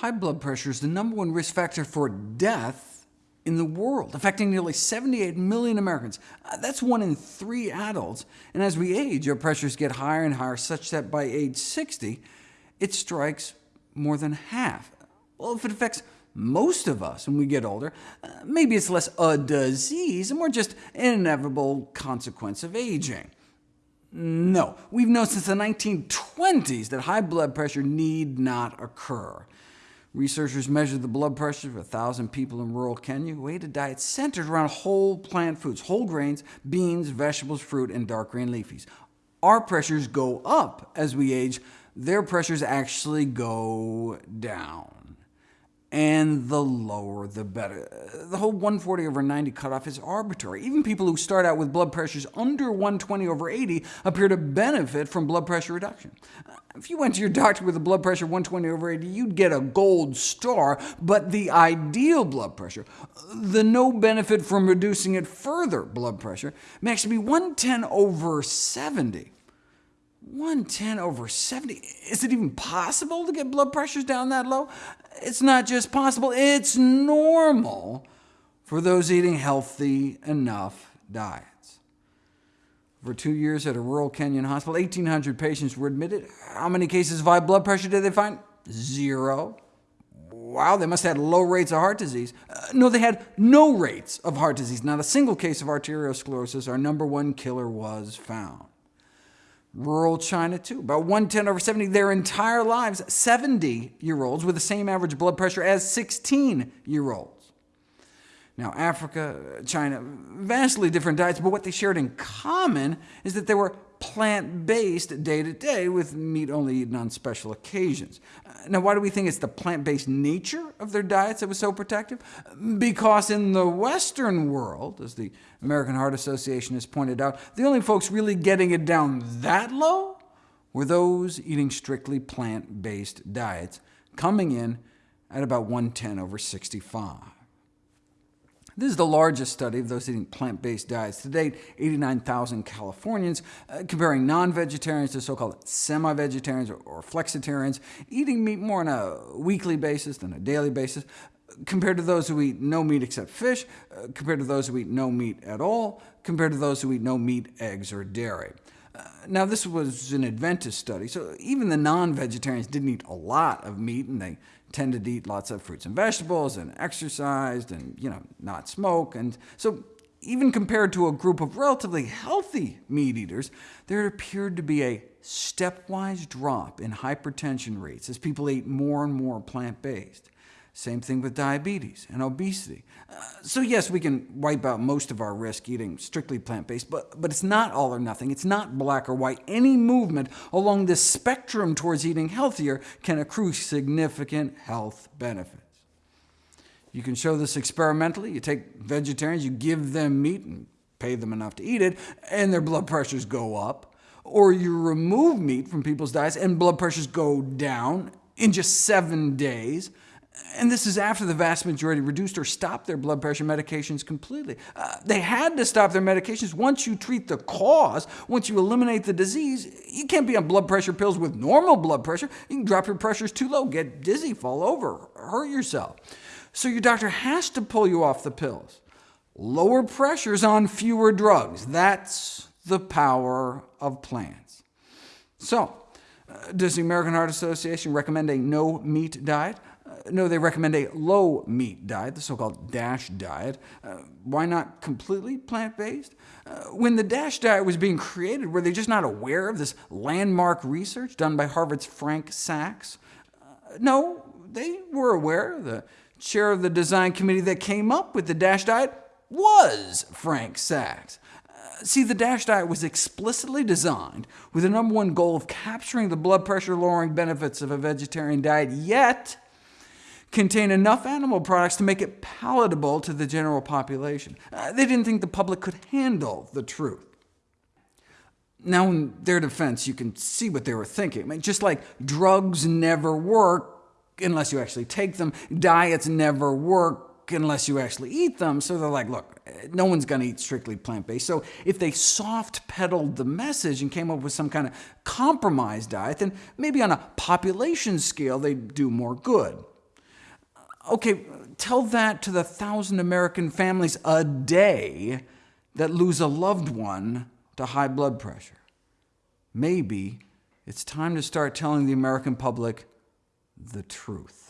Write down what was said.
high blood pressure is the number one risk factor for death in the world, affecting nearly 78 million Americans. Uh, that's one in three adults, and as we age, our pressures get higher and higher, such that by age 60, it strikes more than half. Well, if it affects most of us when we get older, uh, maybe it's less a disease and more just an inevitable consequence of aging. No, we've known since the 1920s that high blood pressure need not occur. Researchers measured the blood pressure of 1,000 people in rural Kenya who ate a diet centered around whole plant foods, whole grains, beans, vegetables, fruit, and dark green leafies. Our pressures go up as we age. Their pressures actually go down and the lower the better. The whole 140 over 90 cutoff is arbitrary. Even people who start out with blood pressures under 120 over 80 appear to benefit from blood pressure reduction. If you went to your doctor with a blood pressure 120 over 80, you'd get a gold star, but the ideal blood pressure, the no benefit from reducing it further blood pressure, may actually be 110 over 70. 110 over 70? Is it even possible to get blood pressures down that low? It's not just possible, it's normal for those eating healthy enough diets. For two years at a rural Kenyan hospital, 1,800 patients were admitted. How many cases of high blood pressure did they find? Zero. Wow, they must have had low rates of heart disease. Uh, no, they had no rates of heart disease. Not a single case of arteriosclerosis, our number one killer, was found. Rural China, too, about 110 over 70 their entire lives, 70-year-olds with the same average blood pressure as 16-year-olds. Now, Africa, China, vastly different diets, but what they shared in common is that they were plant-based day-to-day, with meat only eaten on special occasions. Uh, now, why do we think it's the plant-based nature of their diets that was so protective? Because in the Western world, as the American Heart Association has pointed out, the only folks really getting it down that low were those eating strictly plant-based diets, coming in at about 110 over 65. This is the largest study of those eating plant-based diets. To date, 89,000 Californians, uh, comparing non-vegetarians to so-called semi-vegetarians or, or flexitarians, eating meat more on a weekly basis than a daily basis, compared to those who eat no meat except fish, uh, compared to those who eat no meat at all, compared to those who eat no meat, eggs, or dairy. Uh, now, this was an Adventist study, so even the non-vegetarians didn't eat a lot of meat, and they tended to eat lots of fruits and vegetables, and exercised, and you know, not smoke. And so even compared to a group of relatively healthy meat eaters, there appeared to be a stepwise drop in hypertension rates as people ate more and more plant-based. Same thing with diabetes and obesity. Uh, so yes, we can wipe out most of our risk eating strictly plant-based, but, but it's not all or nothing. It's not black or white. Any movement along this spectrum towards eating healthier can accrue significant health benefits. You can show this experimentally. You take vegetarians, you give them meat and pay them enough to eat it, and their blood pressures go up. Or you remove meat from people's diets, and blood pressures go down in just seven days and this is after the vast majority reduced or stopped their blood pressure medications completely. Uh, they had to stop their medications. Once you treat the cause, once you eliminate the disease, you can't be on blood pressure pills with normal blood pressure. You can drop your pressures too low, get dizzy, fall over, hurt yourself. So your doctor has to pull you off the pills. Lower pressures on fewer drugs. That's the power of plants. So, uh, does the American Heart Association recommend a no-meat diet? No, they recommend a low-meat diet, the so-called DASH diet. Uh, why not completely plant-based? Uh, when the DASH diet was being created, were they just not aware of this landmark research done by Harvard's Frank Sacks? Uh, no, they were aware. The chair of the design committee that came up with the DASH diet was Frank Sacks. Uh, see, the DASH diet was explicitly designed with the number one goal of capturing the blood pressure-lowering benefits of a vegetarian diet, yet contain enough animal products to make it palatable to the general population. Uh, they didn't think the public could handle the truth. Now, in their defense, you can see what they were thinking. I mean, just like drugs never work unless you actually take them, diets never work unless you actually eat them, so they're like, look, no one's going to eat strictly plant-based. So if they soft-pedaled the message and came up with some kind of compromise diet, then maybe on a population scale they'd do more good. Okay, tell that to the thousand American families a day that lose a loved one to high blood pressure. Maybe it's time to start telling the American public the truth.